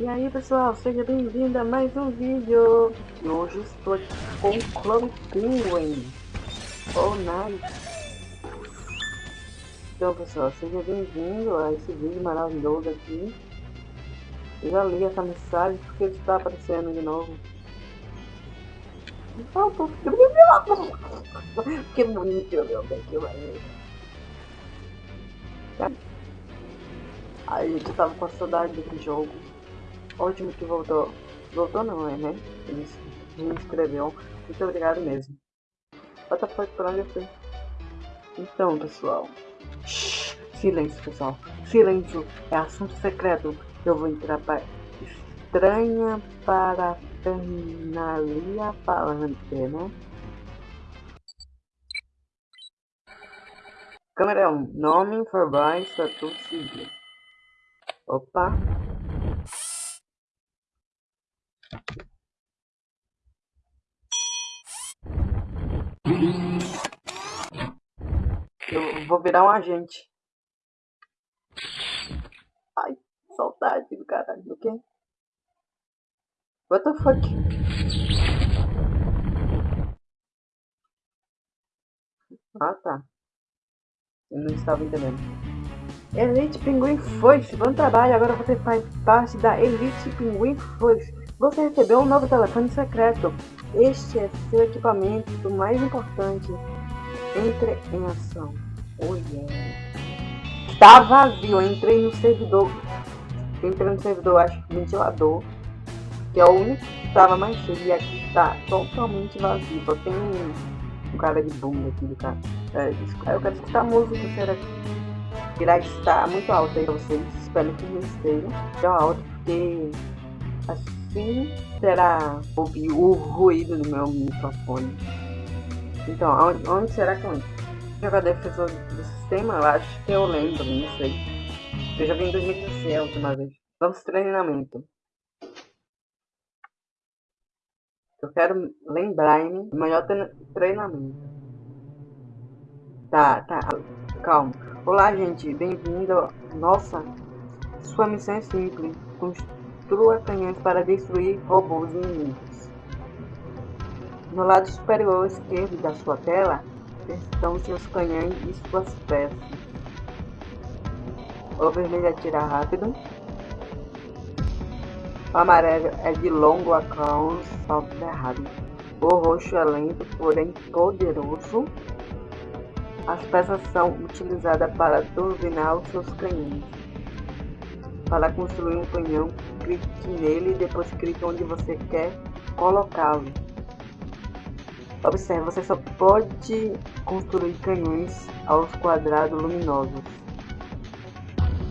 E aí pessoal, seja bem-vindo a mais um vídeo. E hoje estou aqui com o Clone Penguin Oh nice Então pessoal, seja bem-vindo a esse vídeo maravilhoso aqui. Eu já li essa mensagem porque está aparecendo de novo. Que bonito meu bem, que maneiro. Aí a gente tava com saudade desse jogo Ótimo que voltou. Voltou não, é, né? Ele inscreveu. Muito obrigado mesmo. What the fuck, pra onde eu fui? Então, pessoal. Silêncio, pessoal. Silêncio. É assunto secreto. Eu vou entrar para estranha para terminalia falante, né? Câmera 1. Nome, Forbai, Status Civil. Opa. Eu vou virar um agente. Ai, saudade do caralho, do quê? What the fuck? Ah, tá. Eu não estava entendendo. Elite Pinguim Foice, bom trabalho, agora você faz parte da Elite Pinguim Foice. Você recebeu um novo telefone secreto. Este é seu equipamento mais importante. Entre em ação. Yeah. Tá vazio. Eu entrei no servidor. Entrei no servidor, acho que ventilador. Que é o único que estava mais cheio. E aqui está totalmente vazio. Só tem um, um cara de bunda aqui do cara. É, eu quero escutar música. Será que irá estar muito alto aí pra vocês? Espero que não esteja. Tão alto porque assim será ouvir o ruído do meu microfone. Então, onde, onde será que eu entro? Jogar defensor sistema, eu acho que eu lembro, não sei. Eu já vi em 2016 a última vez. Vamos treinamento. Eu quero lembrar-me do melhor treinamento. Tá, tá, calma. Olá, gente, bem-vindo. Nossa, sua missão é simples. Construa canhões para destruir robôs inimigos. No lado superior esquerdo da sua tela estão seus canhões e suas peças. O vermelho atira rápido. O amarelo é de longo alcance, salto errado. O roxo é lento, porém poderoso. As peças são utilizadas para turbinar os seus canhões. Para construir um canhão, clique nele e depois clique onde você quer colocá-lo. Observe, você só pode construir canhões aos quadrados luminosos.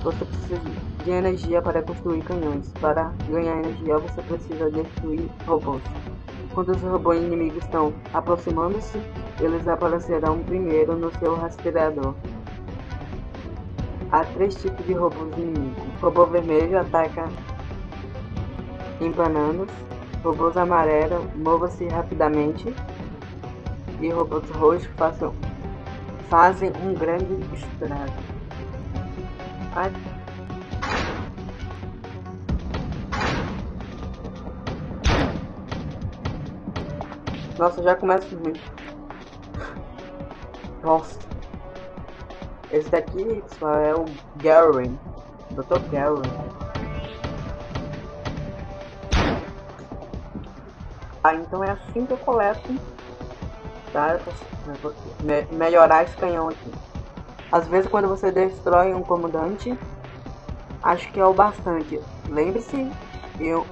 Você precisa de energia para construir canhões. Para ganhar energia, você precisa destruir robôs. Quando os robôs inimigos estão aproximando-se, eles aparecerão primeiro no seu rastreador. Há três tipos de robôs inimigos. Robô vermelho ataca empananos. Robôs amarelos mova-se rapidamente. E robôs roxos façam, fazem um grande estrago. Nossa, já começa ruim. Nossa. Esse daqui, é o Garen. Dr. Garen. Ah, então é assim que eu coleto, tá? Me melhorar esse canhão aqui. Às vezes quando você destrói um comandante, acho que é o bastante. Lembre-se, eu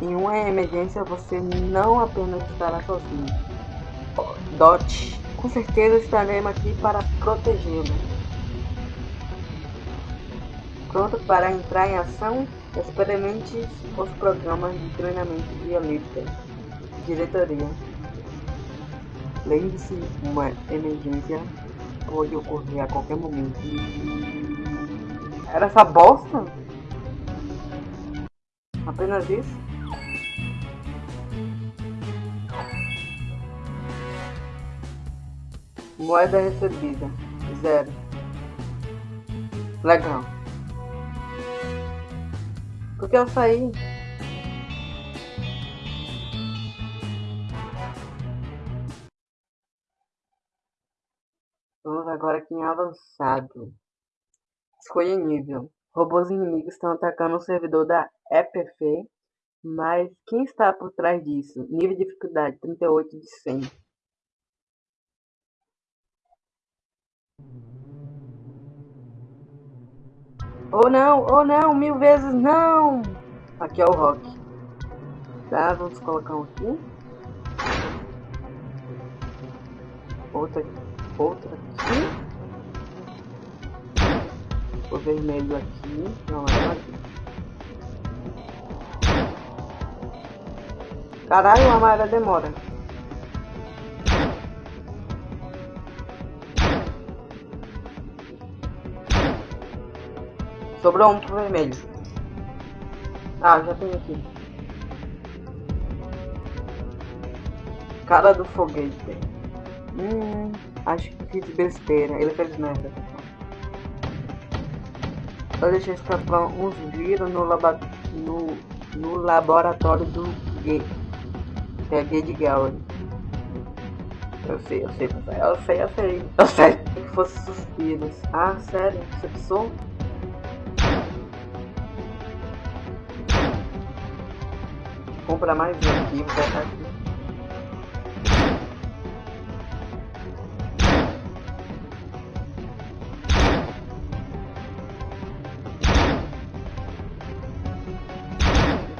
em uma emergência você não apenas estará sozinho. Dot, com certeza estaremos aqui para protegê-lo. Pronto para entrar em ação? Experimente os programas de treinamento de elite. Diretoria. Lembre-se, uma emergência pode ocorrer a qualquer momento. Era essa bosta? Apenas isso? Moeda recebida. Zero. Legal. Porque eu saí agora aqui em avançado. Escolha nível. Robôs inimigos estão atacando o servidor da EPF, mas quem está por trás disso? Nível de dificuldade 38 de 100. Oh não, oh não, mil vezes não! Aqui é o Rock. Tá, vamos colocar um aqui. Outra, outra aqui. O vermelho aqui, não é aqui. Caralho, a amarela demora. Sobrou um pro vermelho. Ah, já tem aqui. Cara do foguete. Hum, acho que fiz besteira. Ele fez merda. Só deixei escapar uns vírus no, laba no, no laboratório do G. Que é Gay de Gallery. Eu sei, eu sei, eu sei, eu sei. Eu sei que fosse suspiros. Ah, sério? Você pensou? comprar mais um aqui,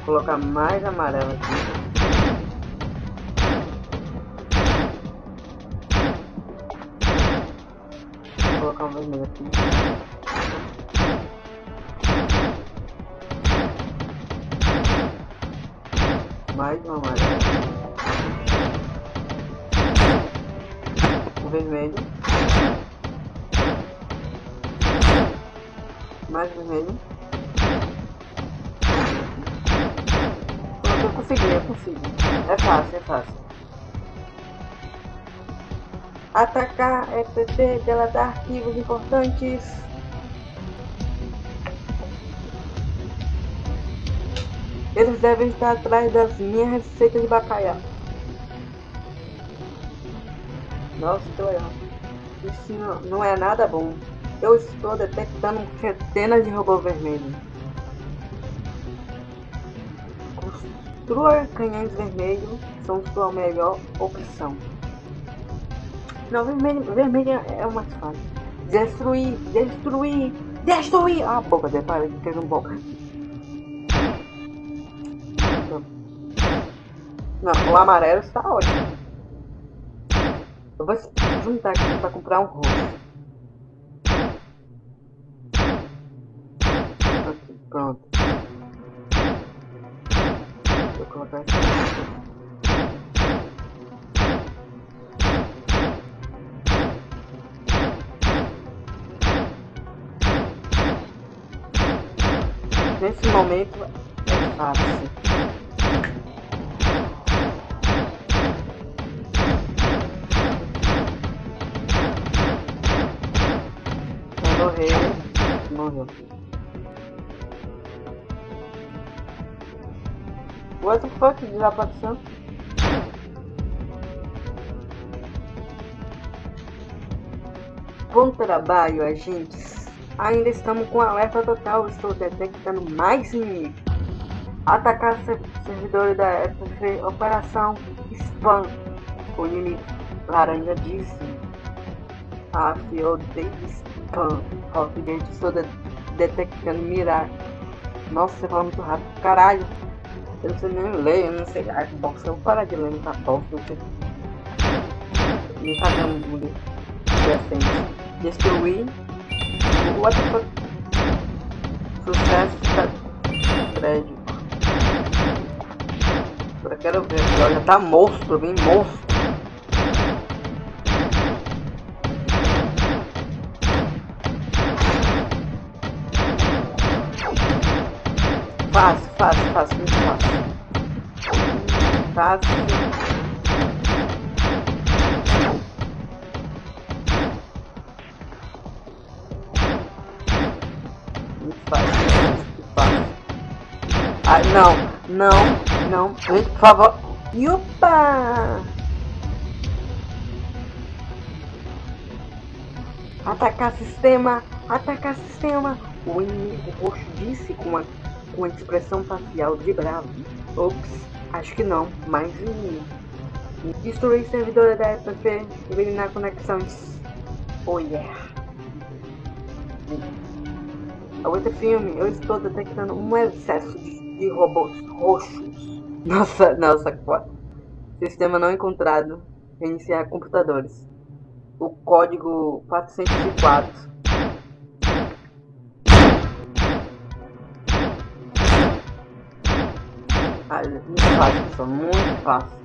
colocar mais amarelo aqui. Vou colocar um vermelho aqui. mais uma amarela. O vermelho. Mais vermelho. Eu consigo. É fácil, é fácil. Atacar é PT, delatar arquivos importantes. Eles devem estar atrás das minhas receitas de bacalhau. Nossa, que legal. Isso não, não é nada bom. Eu estou detectando centenas de robôs vermelhos. Construa canhões vermelhos são sua melhor opção. Não, vermelho, vermelho é mais fácil. Destruir, destruir, destruir! Ah, boca, detalhe que fez um boca. Não, o amarelo está ótimo. Eu vou juntar aqui para comprar um. Aqui, pronto. Aqui. Nesse momento é fácil. morreu. What the fuck desapareceu? Bom trabalho, agentes. Ainda estamos com alerta total. Estou detectando mais inimigos. Atacar servidores da FF Operação Spam. O inimigo laranja disse. Ah, eu odeio spam. Confidente, estou de detectando mirar. Nossa, você fala muito rápido. Caralho. Eu não sei nem ler, eu não sei. Bom, se eu parar de ler bosta, não sei. Me fazendo um decente. Destruir. What the fuck? Sucesso prédio. Eu quero ver. Olha, tá monstro, bem monstro. Fácil, fácil, fácil, muito fácil. Fácil. Muito fácil, muito fácil. Ai, não, não, não, por favor. Yupa! Atacar sistema! Atacar sistema! O inimigo roxo disse com uma, com uma expressão facial de bravo. Ops, acho que não, mais inimigo. Destruir servidora da FP, eliminar conexões. Oh yeah! Outro filme, eu estou detectando um excesso de, de robôs roxos. Nossa, nossa, sistema não encontrado. Reiniciar computadores. O código 404. Ah, muito fácil, pessoal, muito fácil.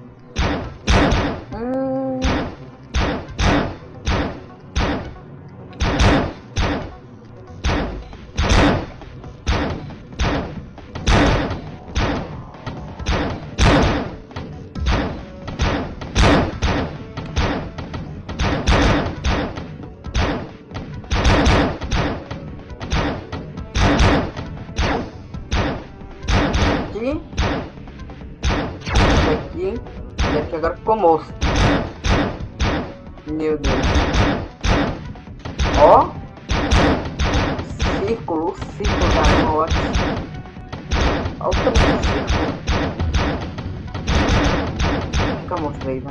Ficou moço. Meu Deus. Ó. Círculo, círculo da morte. Olha o tamanho do círculo. Nunca mostrei,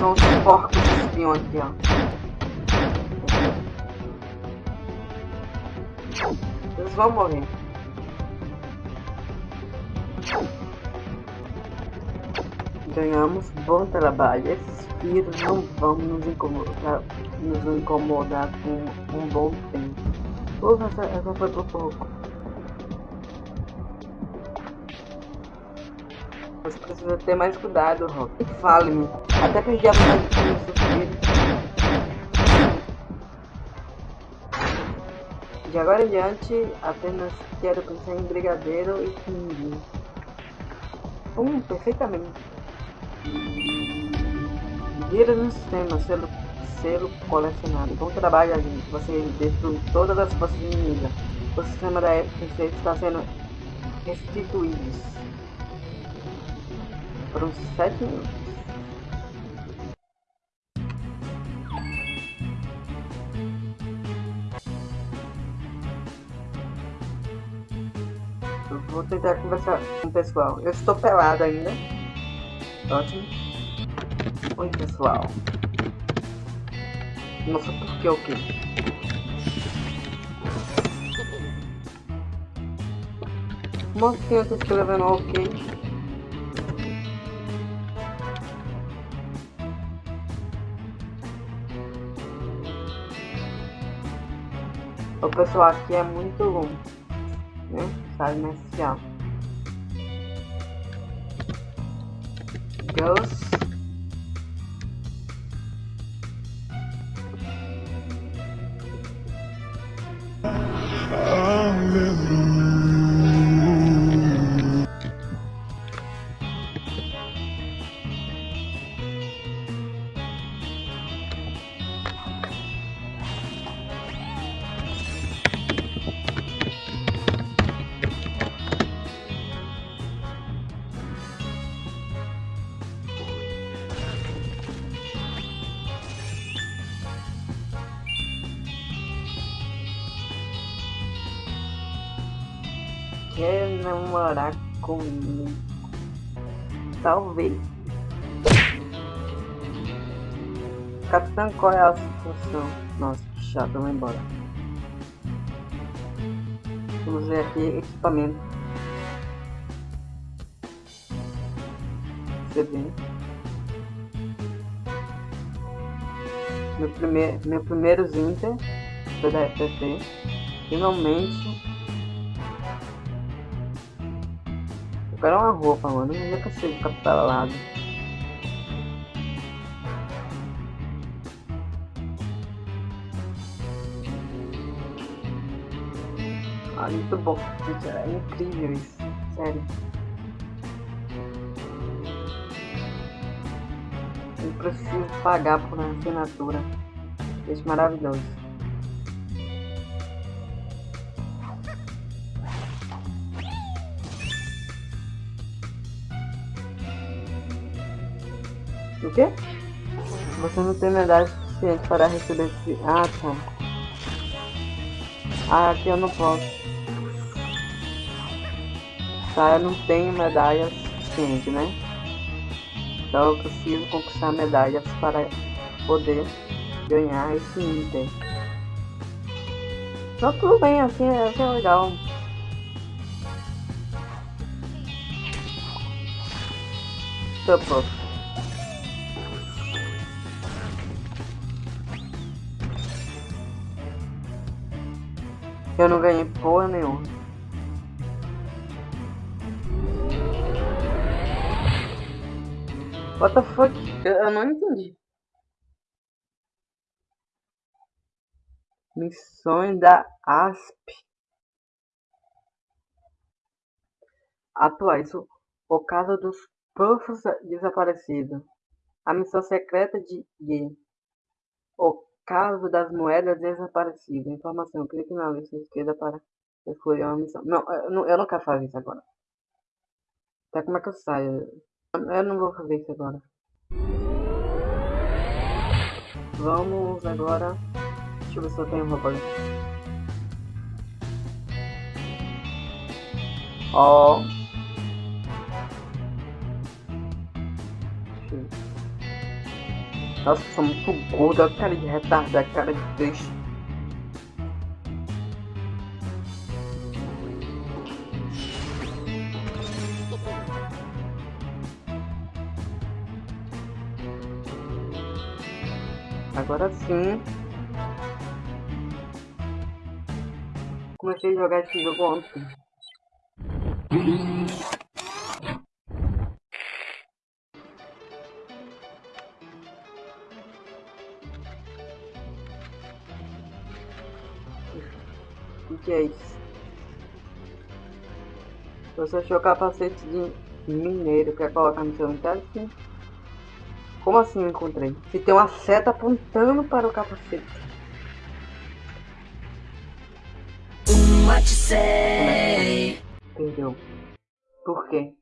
são os porcos espião aqui, ó. Eles vão morrer. Ganhamos bom trabalho. Esses vírus não vão nos incomodar, nos incomodar com um bom tempo. Ufa, essa, essa foi por pouco. Você precisa ter mais cuidado, Rock. Fale-me. Até perdi a vontade de comer De agora em diante, apenas quero pensar em brigadeiro e pinguim. Hum, perfeitamente. Vira no sistema, selo, selo colecionado. Bom trabalho, gente. Você destruiu todas as forças inimigas. O sistema da FPC está sendo restituído. Foram 7 minutos. Tentar conversar com o pessoal. Eu estou pelado ainda. Ótimo. Oi, pessoal. Nossa, por que o quê? Mocinha tá escrevendo ok. O pessoal aqui é muito né? Sabe inicial. Girls. Quer namorar comigo? Talvez. Capitão, qual é a situação? Nossa, que chato, vamos embora. Vamos ver aqui equipamento. bem. Meu, primeir, meu primeiro Zinter foi da FPT. Finalmente Quero uma roupa, mano. Eu nunca sei captar lado. Ah, muito bom. É incrível isso. Sério. Eu preciso pagar por uma assinatura. Isso maravilhoso. O quê? Você não tem medalha suficiente para receber esse... Ah, tá. Ah, aqui eu não posso. Tá, eu não tenho medalha suficiente, né? Então eu preciso conquistar medalhas para poder ganhar esse item. Então tudo bem, assim, assim é legal. Tá Eu não ganhei porra nenhuma. What the fuck? Eu, não entendi. Missões da ASP. Atuais. O caso dos profos desaparecidos. A missão secreta de Ye. O caso das moedas desaparecidas. Informação. Clique na lista esquerda para escolher uma missão. Não, eu não, eu não quero fazer isso agora. Até como é que eu saio? Eu não vou fazer isso agora. Vamos agora Deixa eu ver se eu tenho roupa. Ó. Nossa, sou muito gordo, a cara de retardado, a cara de peixe. Agora sim. comecei a jogar esse jogo ontem. Você achou capacete de mineiro, quer colocar no seu interior? Como assim eu encontrei? Se tem uma seta apontando para o capacete. what you say. Entendeu? Por quê?